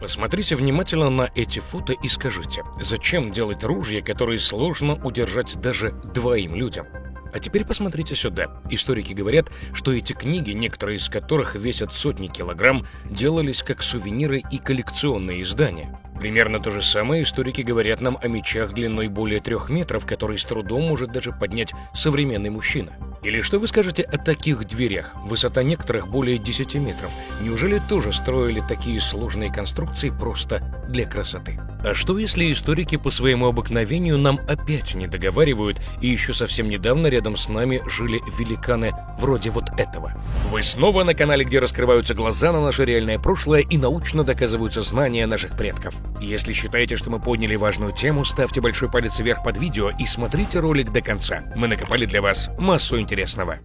Посмотрите внимательно на эти фото и скажите, зачем делать ружья, которые сложно удержать даже двоим людям? А теперь посмотрите сюда. Историки говорят, что эти книги, некоторые из которых весят сотни килограмм, делались как сувениры и коллекционные издания. Примерно то же самое историки говорят нам о мечах длиной более трех метров, которые с трудом может даже поднять современный мужчина. Или что вы скажете о таких дверях? Высота некоторых более 10 метров. Неужели тоже строили такие сложные конструкции просто для красоты? А что если историки по своему обыкновению нам опять не договаривают, и еще совсем недавно рядом с нами жили великаны вроде вот этого? Вы снова на канале, где раскрываются глаза на наше реальное прошлое и научно доказываются знания наших предков. Если считаете, что мы подняли важную тему, ставьте большой палец вверх под видео и смотрите ролик до конца. Мы накопали для вас массу интересного.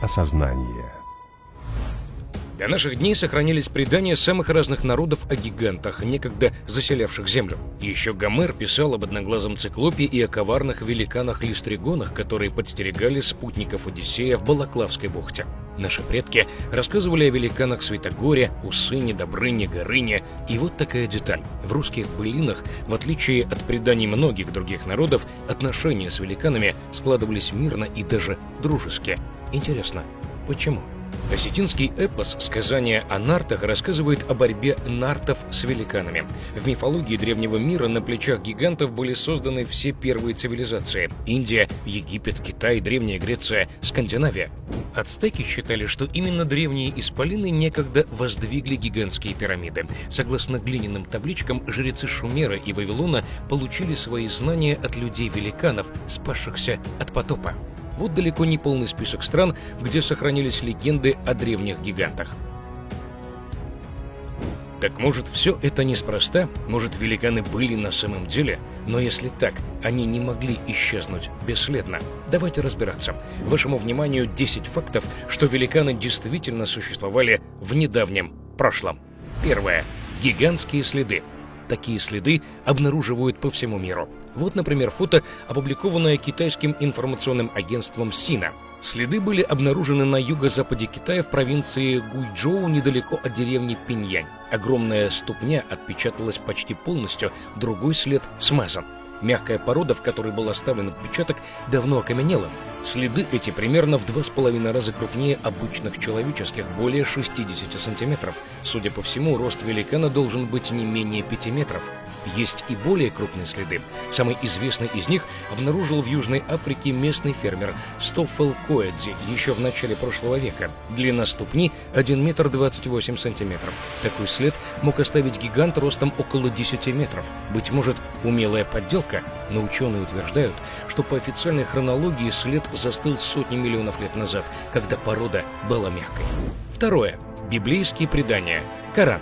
Осознание. До наших дней сохранились предания самых разных народов о гигантах, некогда заселявших Землю. Еще Гомер писал об одноглазом циклопе и о коварных великанах-листригонах, которые подстерегали спутников Одиссея в Балаклавской бухте. Наши предки рассказывали о великанах Святогоре, Усыне, Добрыне, Горыне. И вот такая деталь. В русских былинах, в отличие от преданий многих других народов, отношения с великанами складывались мирно и даже дружески. Интересно, почему? Осетинский эпос «Сказание о нартах» рассказывает о борьбе нартов с великанами. В мифологии древнего мира на плечах гигантов были созданы все первые цивилизации – Индия, Египет, Китай, Древняя Греция, Скандинавия. Ацтеки считали, что именно древние исполины некогда воздвигли гигантские пирамиды. Согласно глиняным табличкам, жрецы Шумера и Вавилона получили свои знания от людей-великанов, спасшихся от потопа. Вот далеко не полный список стран, где сохранились легенды о древних гигантах. Так может, все это неспроста? Может, великаны были на самом деле? Но если так, они не могли исчезнуть бесследно. Давайте разбираться. Вашему вниманию 10 фактов, что великаны действительно существовали в недавнем прошлом. Первое. Гигантские следы. Такие следы обнаруживают по всему миру. Вот, например, фото, опубликованное китайским информационным агентством Сина. Следы были обнаружены на юго-западе Китая в провинции Гуйчжоу недалеко от деревни Пиньянь. Огромная ступня отпечаталась почти полностью, другой след смазан. Мягкая порода, в которой был оставлен отпечаток, давно окаменела. Следы эти примерно в два с половиной раза крупнее обычных человеческих, более 60 сантиметров. Судя по всему, рост великана должен быть не менее 5 метров. Есть и более крупные следы. Самый известный из них обнаружил в Южной Африке местный фермер Стоффел Коэдзи еще в начале прошлого века. Длина ступни 1 метр 28 сантиметров. Такой след мог оставить гигант ростом около 10 метров. Быть может, умелая подделка, но ученые утверждают, что по официальной хронологии след застыл сотни миллионов лет назад, когда порода была мягкой. Второе. Библейские предания. Коран.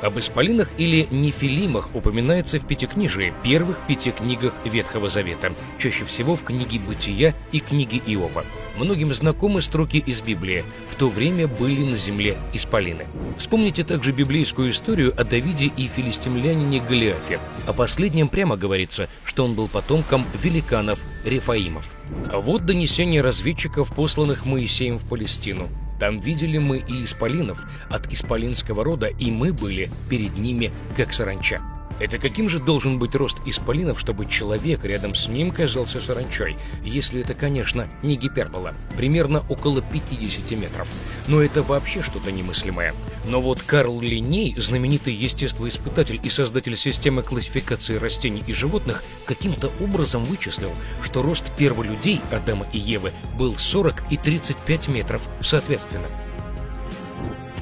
Об исполинах или нефилимах упоминается в Пятикнижии, первых пяти книгах Ветхого Завета, чаще всего в книге Бытия и книге Иова. Многим знакомы строки из Библии «В то время были на земле исполины». Вспомните также библейскую историю о Давиде и филистимлянине Голиафе. О последнем прямо говорится, что он был потомком великанов Рефаимов. А вот донесение разведчиков, посланных Моисеем в Палестину. Там видели мы и исполинов от исполинского рода, и мы были перед ними, как саранча. Это каким же должен быть рост исполинов, чтобы человек рядом с ним казался саранчой, если это, конечно, не гипербола, примерно около 50 метров. Но это вообще что-то немыслимое. Но вот Карл Линей, знаменитый естествоиспытатель и создатель системы классификации растений и животных, каким-то образом вычислил, что рост перволюдей Адама и Евы был 40 и 35 метров соответственно.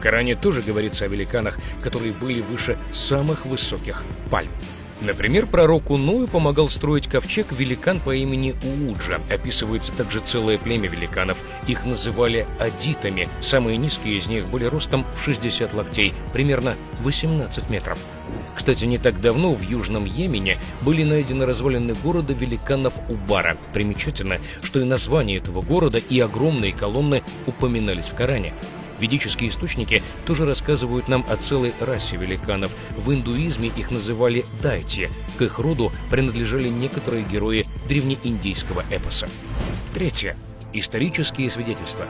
Коране тоже говорится о великанах, которые были выше самых высоких пальм. Например, пророку Ною помогал строить ковчег великан по имени Ууджа. Описывается также целое племя великанов. Их называли адитами. Самые низкие из них были ростом в 60 локтей, примерно 18 метров. Кстати, не так давно в Южном Йемене были найдены развалины города великанов Убара. Примечательно, что и название этого города, и огромные колонны упоминались в Коране. Ведические источники тоже рассказывают нам о целой расе великанов. В индуизме их называли дайти. К их роду принадлежали некоторые герои древнеиндийского эпоса. Третье. Исторические свидетельства.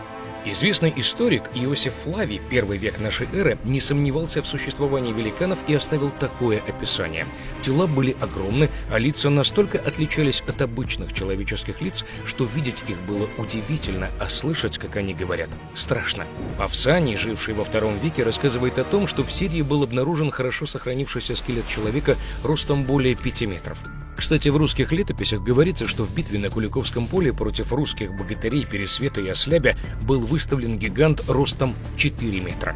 Известный историк Иосиф Флавий, первый век нашей эры, не сомневался в существовании великанов и оставил такое описание. Тела были огромны, а лица настолько отличались от обычных человеческих лиц, что видеть их было удивительно, а слышать, как они говорят, страшно. Павсаний, живший во втором веке, рассказывает о том, что в Сирии был обнаружен хорошо сохранившийся скелет человека ростом более 5 метров. Кстати, в русских летописях говорится, что в битве на Куликовском поле против русских богатырей Пересвета и Ослябя был выставлен гигант ростом 4 метра.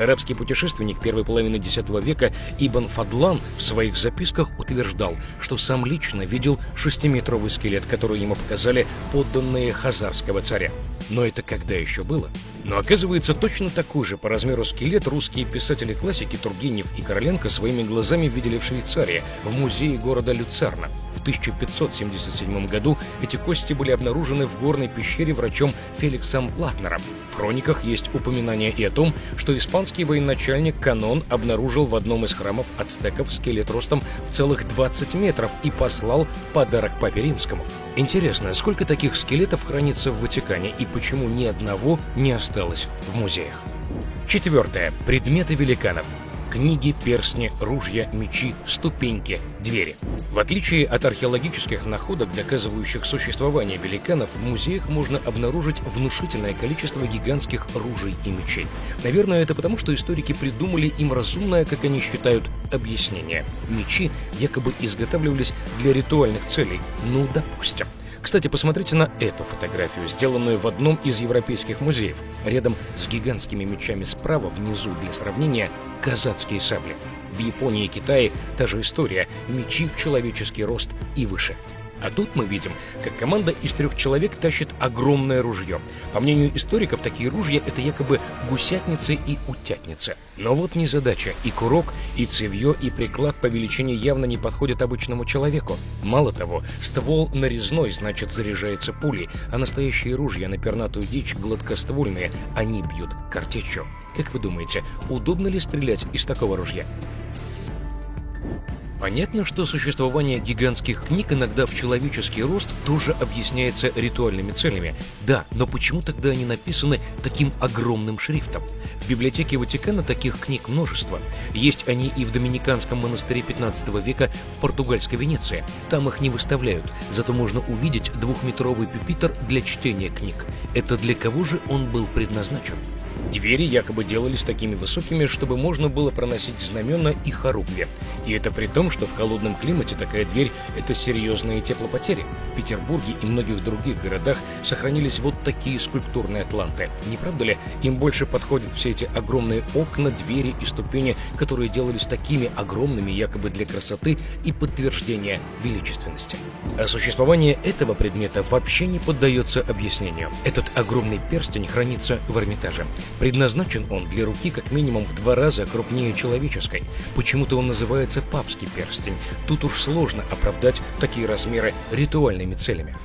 Арабский путешественник первой половины X века Ибн Фадлан в своих записках утверждал, что сам лично видел шестиметровый скелет, который ему показали подданные хазарского царя. Но это когда еще было? Но оказывается, точно такой же по размеру скелет русские писатели-классики Тургенев и Короленко своими глазами видели в Швейцарии, в музее города Люцерна. В 1577 году эти кости были обнаружены в горной пещере врачом Феликсом Латнером. В хрониках есть упоминание и о том, что испанский военачальник Канон обнаружил в одном из храмов ацтеков скелет ростом в целых 20 метров и послал подарок папе римскому. Интересно, сколько таких скелетов хранится в Ватикане и почему ни одного не осталось в музеях? Четвертое. Предметы великанов книги, перстни, ружья, мечи, ступеньки, двери. В отличие от археологических находок, доказывающих существование великанов, в музеях можно обнаружить внушительное количество гигантских ружей и мечей. Наверное, это потому, что историки придумали им разумное, как они считают, объяснение. Мечи якобы изготавливались для ритуальных целей. Ну, допустим. Кстати, посмотрите на эту фотографию, сделанную в одном из европейских музеев. Рядом с гигантскими мечами справа, внизу для сравнения, казацкие сабли. В Японии и Китае та же история – мечи в человеческий рост и выше. А тут мы видим, как команда из трех человек тащит огромное ружье. По мнению историков, такие ружья — это якобы гусятницы и утятницы. Но вот не задача. И курок, и цевье, и приклад по величине явно не подходят обычному человеку. Мало того, ствол нарезной, значит, заряжается пулей, а настоящие ружья на пернатую дичь гладкоствольные, они бьют картечью. Как вы думаете, удобно ли стрелять из такого ружья? Понятно, что существование гигантских книг иногда в человеческий рост тоже объясняется ритуальными целями. Да, но почему тогда они написаны таким огромным шрифтом? В библиотеке Ватикана таких книг множество. Есть они и в Доминиканском монастыре 15 века в португальской Венеции. Там их не выставляют, зато можно увидеть двухметровый пюпитр для чтения книг. Это для кого же он был предназначен? Двери якобы делались такими высокими, чтобы можно было проносить знамена и хоругви. И это при том, что в холодном климате такая дверь — это серьезные теплопотери. В Петербурге и многих других городах сохранились вот такие скульптурные атланты. Не правда ли, им больше подходят все эти огромные окна, двери и ступени, которые делались такими огромными якобы для красоты и подтверждения величественности. А существование этого предмета вообще не поддается объяснению. Этот огромный перстень хранится в Эрмитаже. Предназначен он для руки как минимум в два раза крупнее человеческой. Почему-то он называется папский перстень. Тут уж сложно оправдать такие размеры ритуальными целями.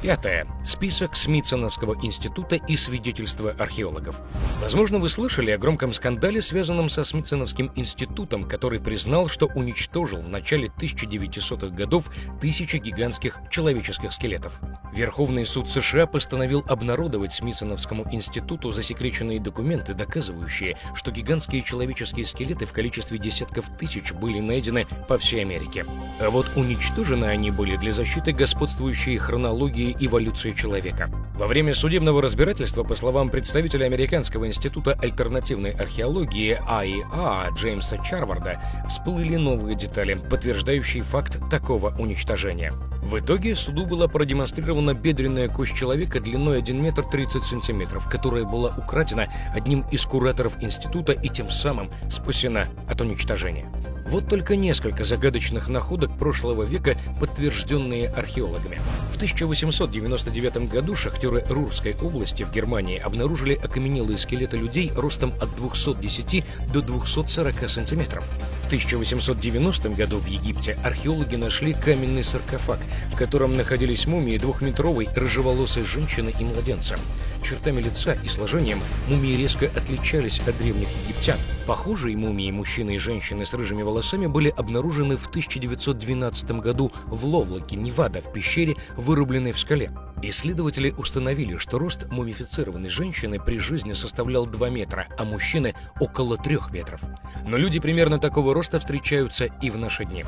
Пятое. Список Смитсоновского института и свидетельства археологов. Возможно, вы слышали о громком скандале, связанном со Смитсоновским институтом, который признал, что уничтожил в начале 1900-х годов тысячи гигантских человеческих скелетов. Верховный суд США постановил обнародовать Смитсоновскому институту засекреченные документы, доказывающие, что гигантские человеческие скелеты в количестве десятков тысяч были найдены по всей Америке. А вот уничтожены они были для защиты господствующей хронологии эволюции человека. Во время судебного разбирательства, по словам представителя Американского института альтернативной археологии АИА Джеймса Чарварда, всплыли новые детали, подтверждающие факт такого уничтожения. В итоге суду была продемонстрирована бедренная кость человека длиной 1 метр 30 сантиметров, которая была украдена одним из кураторов института и тем самым спасена от уничтожения. Вот только несколько загадочных находок прошлого века, подтвержденные археологами. В 1899 году шахтеры Рурской области в Германии обнаружили окаменелые скелеты людей ростом от 210 до 240 сантиметров. В 1890 году в Египте археологи нашли каменный саркофаг, в котором находились мумии двухметровой рыжеволосой женщины и младенца. Чертами лица и сложением мумии резко отличались от древних египтян. Похожие мумии мужчины и женщины с рыжими волосами были обнаружены в 1912 году в Ловлоке, Невада, в пещере, вырубленной в скале. Исследователи установили, что рост мумифицированной женщины при жизни составлял 2 метра, а мужчины – около 3 метров. Но люди примерно такого роста встречаются и в наши дни.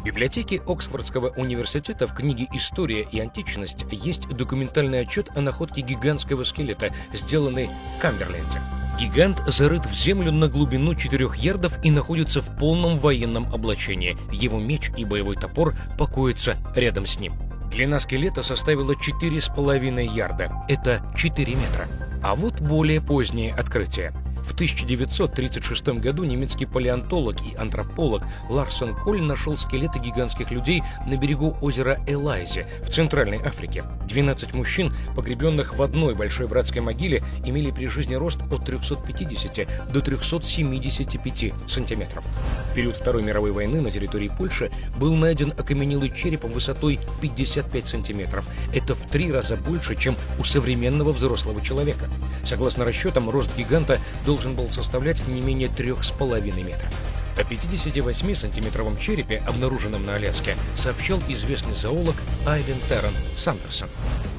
В библиотеке Оксфордского университета в книге «История и античность» есть документальный отчет о находке гигантского скелета, сделанный в Камберленде. Гигант зарыт в землю на глубину 4 ярдов и находится в полном военном облачении. Его меч и боевой топор покоятся рядом с ним. Длина скелета составила 4,5 ярда. Это 4 метра. А вот более позднее открытие. В 1936 году немецкий палеонтолог и антрополог Ларсон Коль нашел скелеты гигантских людей на берегу озера Элайзи в Центральной Африке. 12 мужчин, погребенных в одной большой братской могиле, имели при жизни рост от 350 до 375 сантиметров. В период Второй мировой войны на территории Польши был найден окаменелый череп высотой 55 сантиметров. Это в три раза больше, чем у современного взрослого человека. Согласно расчетам, рост гиганта был должен был составлять не менее 3,5 метра. О 58-сантиметровом черепе, обнаруженном на Аляске, сообщал известный зоолог Айвен Террен Сандерсон.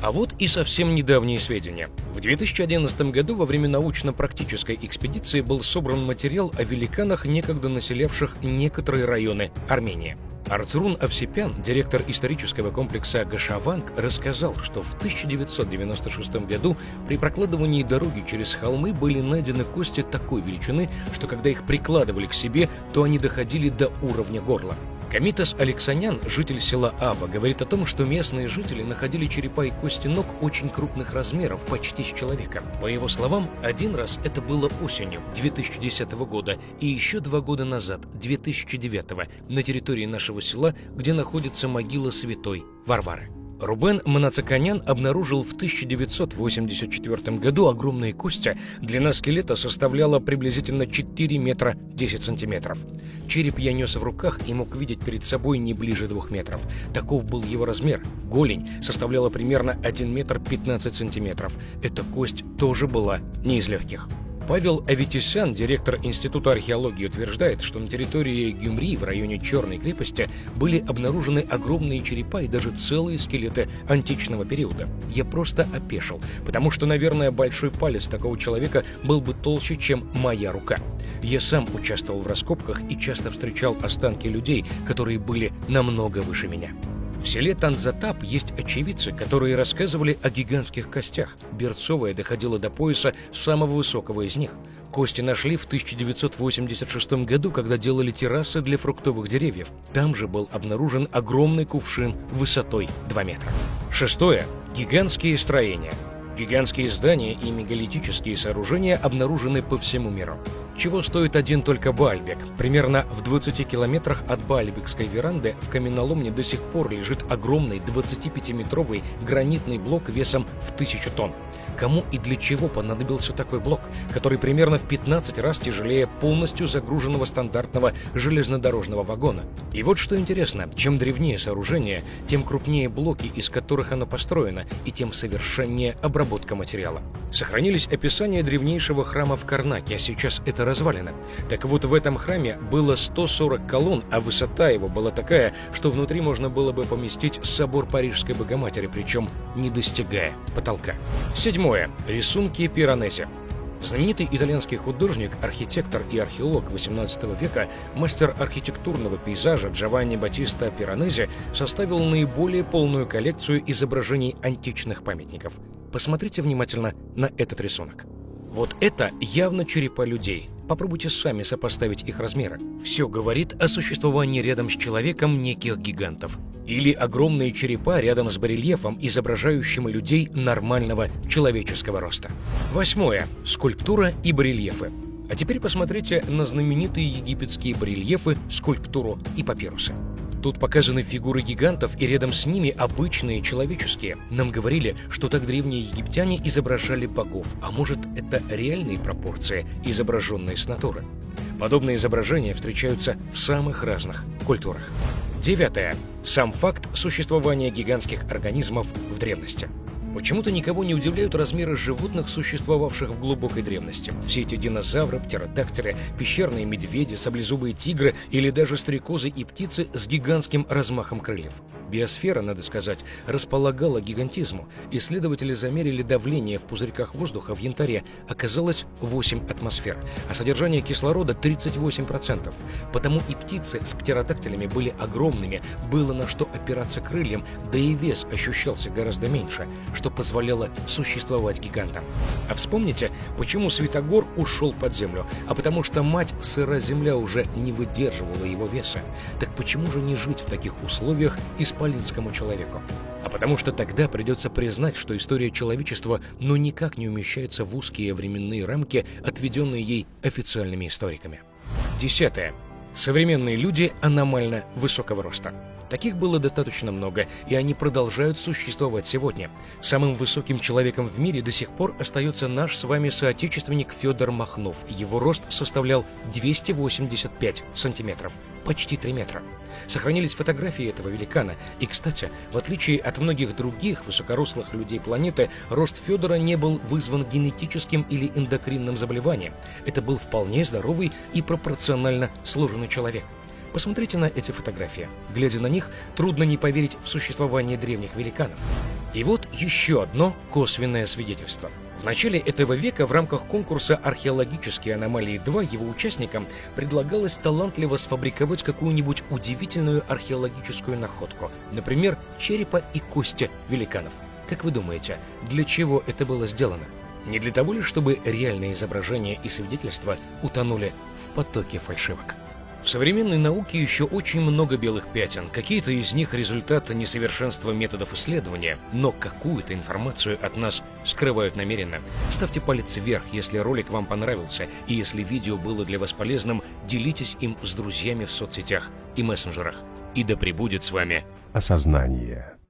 А вот и совсем недавние сведения. В 2011 году во время научно-практической экспедиции был собран материал о великанах, некогда населявших некоторые районы Армении. Арцрун Овсепян, директор исторического комплекса Гашаванг, рассказал, что в 1996 году при прокладывании дороги через холмы были найдены кости такой величины, что когда их прикладывали к себе, то они доходили до уровня горла. Камитас Алексанян, житель села Ава, говорит о том, что местные жители находили черепа и кости ног очень крупных размеров, почти с человека. По его словам, один раз это было осенью 2010 года и еще два года назад, 2009, на территории нашего села, где находится могила святой Варвары. Рубен Манацаканян обнаружил в 1984 году огромные кости. Длина скелета составляла приблизительно 4 метра 10 сантиметров. Череп я нес в руках и мог видеть перед собой не ближе двух метров. Таков был его размер. Голень составляла примерно 1 метр 15 сантиметров. Эта кость тоже была не из легких. Павел Аветисян, директор Института археологии, утверждает, что на территории Гюмри в районе Черной крепости были обнаружены огромные черепа и даже целые скелеты античного периода. Я просто опешил, потому что, наверное, большой палец такого человека был бы толще, чем моя рука. Я сам участвовал в раскопках и часто встречал останки людей, которые были намного выше меня. В селе Танзатап есть очевидцы, которые рассказывали о гигантских костях. Берцовая доходила до пояса самого высокого из них. Кости нашли в 1986 году, когда делали террасы для фруктовых деревьев. Там же был обнаружен огромный кувшин высотой 2 метра. Шестое. Гигантские строения. Гигантские здания и мегалитические сооружения обнаружены по всему миру. Чего стоит один только Бальбек? Примерно в 20 километрах от Бальбекской веранды в каменоломне до сих пор лежит огромный 25-метровый гранитный блок весом в тысячу тонн. Кому и для чего понадобился такой блок, который примерно в 15 раз тяжелее полностью загруженного стандартного железнодорожного вагона? И вот что интересно, чем древнее сооружение, тем крупнее блоки, из которых оно построено, и тем совершеннее обработка материала. Сохранились описания древнейшего храма в Карнаке, а сейчас это развалина. Так вот, в этом храме было 140 колонн, а высота его была такая, что внутри можно было бы поместить собор Парижской Богоматери, причем не достигая потолка. Седьмое. Рисунки Пиранези. Знаменитый итальянский художник, архитектор и археолог XVIII века, мастер архитектурного пейзажа Джованни Батиста Пиранези составил наиболее полную коллекцию изображений античных памятников. Посмотрите внимательно на этот рисунок. Вот это явно черепа людей. Попробуйте сами сопоставить их размеры. Все говорит о существовании рядом с человеком неких гигантов. Или огромные черепа рядом с барельефом, изображающим людей нормального человеческого роста. Восьмое. Скульптура и барельефы. А теперь посмотрите на знаменитые египетские барельефы, скульптуру и папирусы. Тут показаны фигуры гигантов, и рядом с ними обычные человеческие. Нам говорили, что так древние египтяне изображали богов, а может, это реальные пропорции, изображенные с натуры. Подобные изображения встречаются в самых разных культурах. Девятое. Сам факт существования гигантских организмов в древности. Почему-то никого не удивляют размеры животных, существовавших в глубокой древности. Все эти динозавры, птеродактили, пещерные медведи, саблезубые тигры или даже стрекозы и птицы с гигантским размахом крыльев. Биосфера, надо сказать, располагала гигантизму. Исследователи замерили давление в пузырьках воздуха в янтаре. Оказалось 8 атмосфер, а содержание кислорода 38%. Потому и птицы с птеродактилями были огромными, было на что опираться крыльям, да и вес ощущался гораздо меньше, что позволяло существовать гигантам. А вспомните, почему Святогор ушел под землю? А потому что мать сыра земля уже не выдерживала его веса. Так почему же не жить в таких условиях и исполинскому человеку. А потому что тогда придется признать, что история человечества ну никак не умещается в узкие временные рамки, отведенные ей официальными историками. Десятое. Современные люди аномально высокого роста. Таких было достаточно много, и они продолжают существовать сегодня. Самым высоким человеком в мире до сих пор остается наш с вами соотечественник Федор Махнов. Его рост составлял 285 сантиметров, почти 3 метра. Сохранились фотографии этого великана. И, кстати, в отличие от многих других высокорослых людей планеты, рост Федора не был вызван генетическим или эндокринным заболеванием. Это был вполне здоровый и пропорционально сложенный человек. Посмотрите на эти фотографии. Глядя на них, трудно не поверить в существование древних великанов. И вот еще одно косвенное свидетельство. В начале этого века в рамках конкурса «Археологические аномалии-2» его участникам предлагалось талантливо сфабриковать какую-нибудь удивительную археологическую находку, например, черепа и кости великанов. Как вы думаете, для чего это было сделано? Не для того ли, чтобы реальные изображения и свидетельства утонули в потоке фальшивок? В современной науке еще очень много белых пятен. Какие-то из них результат несовершенства методов исследования, но какую-то информацию от нас скрывают намеренно. Ставьте палец вверх, если ролик вам понравился, и если видео было для вас полезным, делитесь им с друзьями в соцсетях и мессенджерах. И да пребудет с вами осознание.